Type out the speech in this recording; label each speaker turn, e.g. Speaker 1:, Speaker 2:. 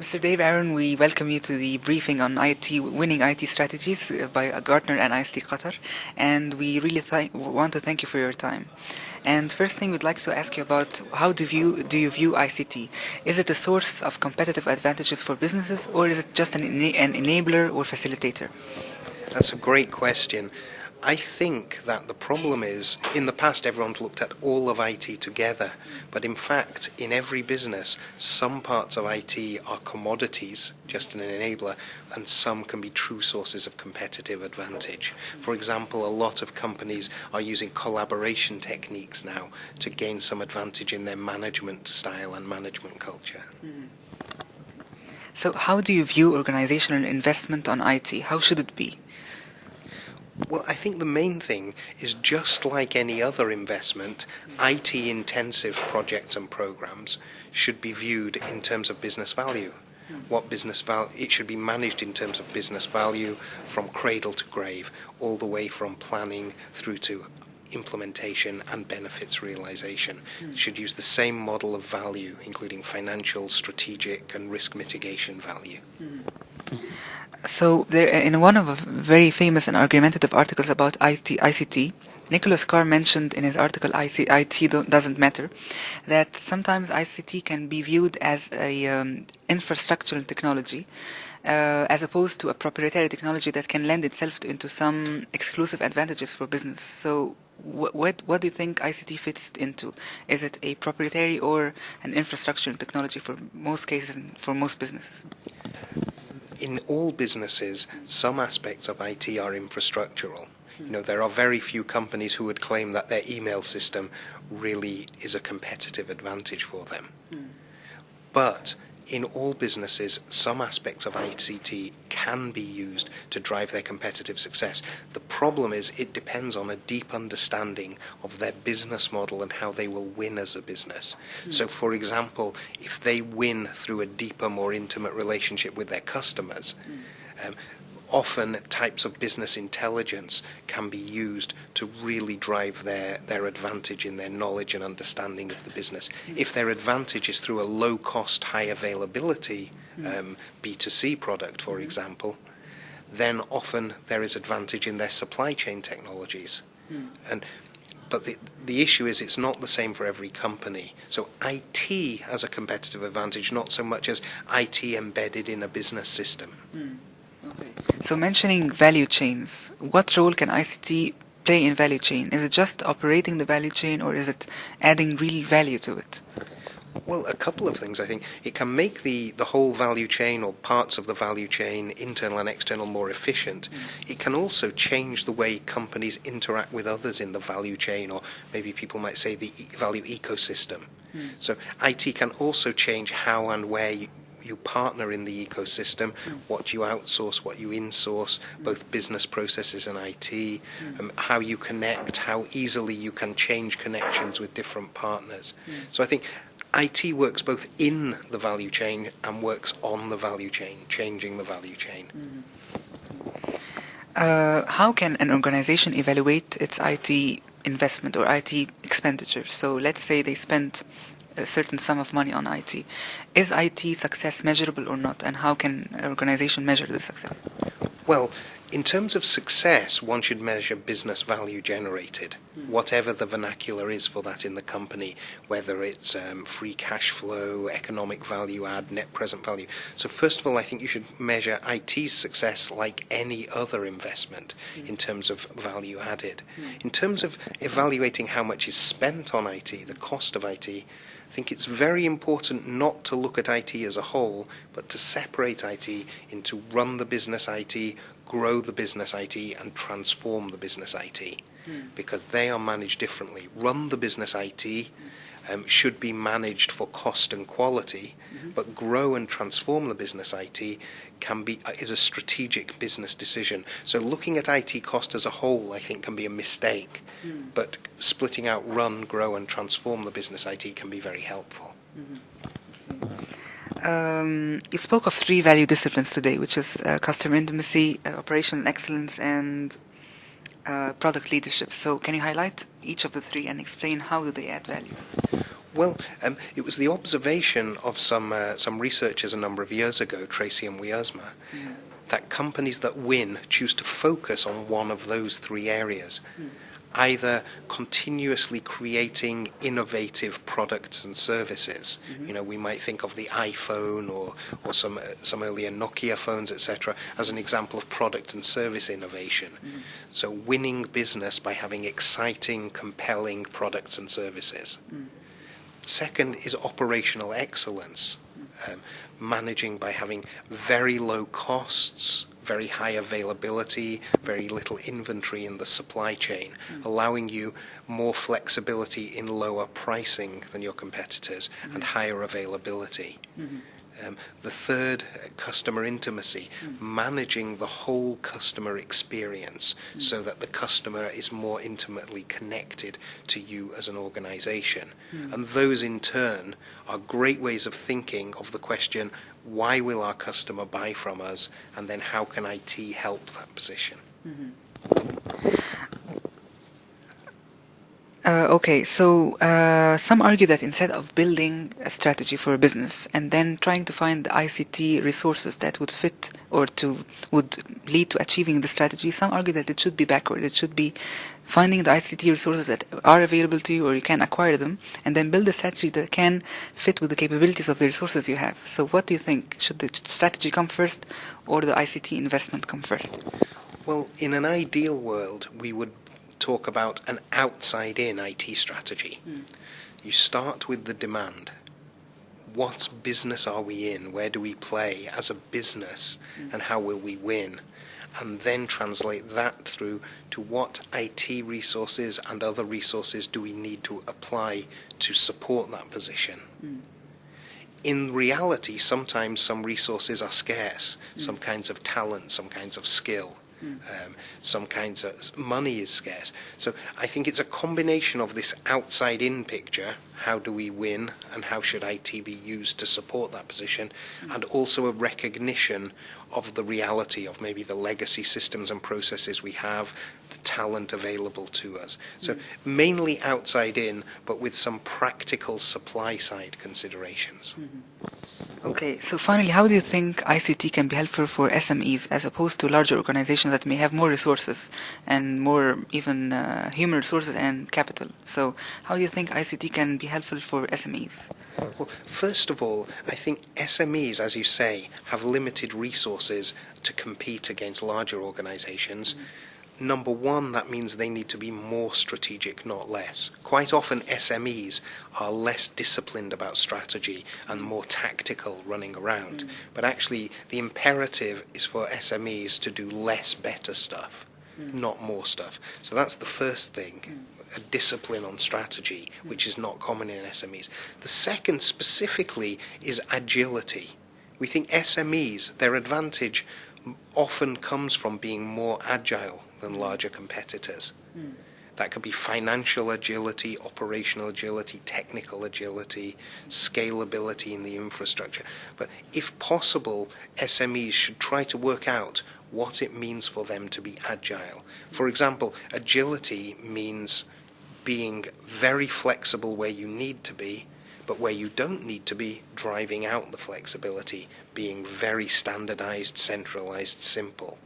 Speaker 1: Mr. Dave Aron, we welcome you to the briefing on IT winning IT strategies uh, by Gartner and ICT Qatar, and we really want to thank you for your time. And first thing we'd like to ask you about how do you do you view ICT? Is it a source of competitive advantages for businesses, or is it just an, an enabler or facilitator?
Speaker 2: That's a great question. I think that the problem is, in the past everyone's looked at all of IT together, but in fact, in every business, some parts of IT are commodities, just an enabler, and some can be true sources of competitive advantage. For example, a lot of companies are using collaboration techniques now to gain some advantage in their management style and management culture. Mm.
Speaker 1: So how do you view organizational investment on IT? How should it be?
Speaker 2: Well, I think the main thing is just like any other investment, IT intensive projects and programs should be viewed in terms of business value. What business value, it should be managed in terms of business value from cradle to grave, all the way from planning through to implementation and benefits realization. Mm. should use the same model of value, including financial, strategic, and risk mitigation value. Mm
Speaker 1: so there, in one of the very famous and argumentative articles about IT, ICT, Nicholas Carr mentioned in his article IT doesn't matter that sometimes ICT can be viewed as a um, infrastructural technology uh, as opposed to a proprietary technology that can lend itself to, into some exclusive advantages for business. So what, what, what do you think ICT fits into? Is it a proprietary or an infrastructural technology for most cases and for most businesses?
Speaker 2: In all businesses, some aspects of IT are infrastructural. You know, there are very few companies who would claim that their email system really is a competitive advantage for them. Mm. But in all businesses, some aspects of ICT can be used to drive their competitive success. The problem is it depends on a deep understanding of their business model and how they will win as a business. Mm. So, for example, if they win through a deeper, more intimate relationship with their customers, mm. um, often types of business intelligence can be used to really drive their, their advantage in their knowledge and understanding of the business. If their advantage is through a low cost, high availability um, B2C product, for example, then often there is advantage in their supply chain technologies. And but the, the issue is it's not the same for every company. So IT has a competitive advantage, not so much as IT embedded in a business system. Mm.
Speaker 1: Okay. So mentioning value chains, what role can ICT play in value chain? Is it just operating the value chain or is it adding real value to it?
Speaker 2: Well, a couple of things, I think. It can make the, the whole value chain or parts of the value chain, internal and external, more efficient. Mm. It can also change the way companies interact with others in the value chain, or maybe people might say the value ecosystem. Mm. So IT can also change how and where you, you partner in the ecosystem, mm. what you outsource, what you insource, mm. both business processes and IT, mm. um, how you connect, how easily you can change connections with different partners. So I think IT works both in the value chain and works on the value chain, changing the value chain.
Speaker 1: Uh, how can an organization evaluate its IT investment or IT expenditure? So let's say they spent a certain sum of money on IT. Is IT success measurable or not, and how can an organization measure the success?
Speaker 2: Well, in terms of success, one should measure business value generated. Whatever the vernacular is for that in the company, whether it's um, free cash flow, economic value add, net present value. So, first of all, I think you should measure IT's success like any other investment mm. in terms of value added. Mm. In terms of evaluating how much is spent on IT, the cost of IT, I think it's very important not to look at IT as a whole, but to separate IT into run the business IT, grow the business IT, and transform the business IT, mm. because they are managed differently. Run the business IT um, should be managed for cost and quality, mm-hmm. but grow and transform the business IT can be uh, is a strategic business decision. So looking at IT cost as a whole, I think, can be a mistake, mm. but splitting out run, grow, and transform the business IT can be very helpful. Mm-hmm.
Speaker 1: Um, you spoke of three value disciplines today, which is uh, customer intimacy, uh, operational excellence, and uh, product leadership. So can you highlight each of the three and explain how do they add value?
Speaker 2: Well, um, it was the observation of some uh, some researchers a number of years ago, Treacy and Wiersema, mm. that companies that win choose to focus on one of those three areas. Mm either continuously creating innovative products and services. Mm-hmm. You know, we might think of the iPhone or, or some, uh, some earlier Nokia phones, etc., as an example of product and service innovation. Mm-hmm. So, winning business by having exciting, compelling products and services. Mm. Second is operational excellence, mm. um, managing by having very low costs very high availability, very little inventory in the supply chain, mm. allowing you more flexibility in lower pricing than your competitors mm. and higher availability. Mm-hmm. Um, the third, uh, customer intimacy, mm. managing the whole customer experience mm. so that the customer is more intimately connected to you as an organization. Mm. And those in turn are great ways of thinking of the question, why will our customer buy from us? And then how can IT help that position?
Speaker 1: -hmm. Uh, okay, so uh, some argue that instead of building a strategy for a business and then trying to find the ICT resources that would fit or to would lead to achieving the strategy, some argue that it should be backward. It should be finding the ICT resources that are available to you or you can acquire them and then build a strategy that can fit with the capabilities of the resources you have. So what do you think? Should the strategy come first or the ICT investment come first?
Speaker 2: Well, in an ideal world, we would talk about an outside in IT strategy. Mm. You start with the demand. What business are we in? Where do we play as a business? Mm. And how will we win? And then translate that through to what IT resources and other resources do we need to apply to support that position. Mm. In reality, sometimes some resources are scarce, some kinds of talent, some kinds of skill. Um, some kinds of money is scarce. So I think it's a combination of this outside-in picture, how do we win, and how should IT be used to support that position, mm. and also a recognition of the reality of maybe the legacy systems and processes we have, the talent available to us. So mm. mainly outside in, but with some practical supply side considerations.
Speaker 1: Mm-hmm. Okay, so finally, how do you think ICT can be helpful for SMEs as opposed to larger organizations that may have more resources and more even uh, human resources and capital? So, how do you think ICT can be helpful for SMEs?
Speaker 2: Well, first of all, I think SMEs, as you say, have limited resources to compete against larger organizations. Mm-hmm number one, that means they need to be more strategic, not less. Quite often, SMEs are less disciplined about strategy and more tactical running around. Mm. But actually, the imperative is for SMEs to do less better stuff, mm. not more stuff. So that's the first thing. Mm. A discipline on strategy, mm. which is not common in SMEs. The second specifically is agility. We think SMEs, their advantage often comes from being more agile than larger competitors. Mm. That could be financial agility, operational agility, technical agility, scalability in the infrastructure. But if possible, SMEs should try to work out what it means for them to be agile. For example, agility means being very flexible where you need to be, but where you don't need to be, driving out the flexibility, being very standardized, centralized, simple.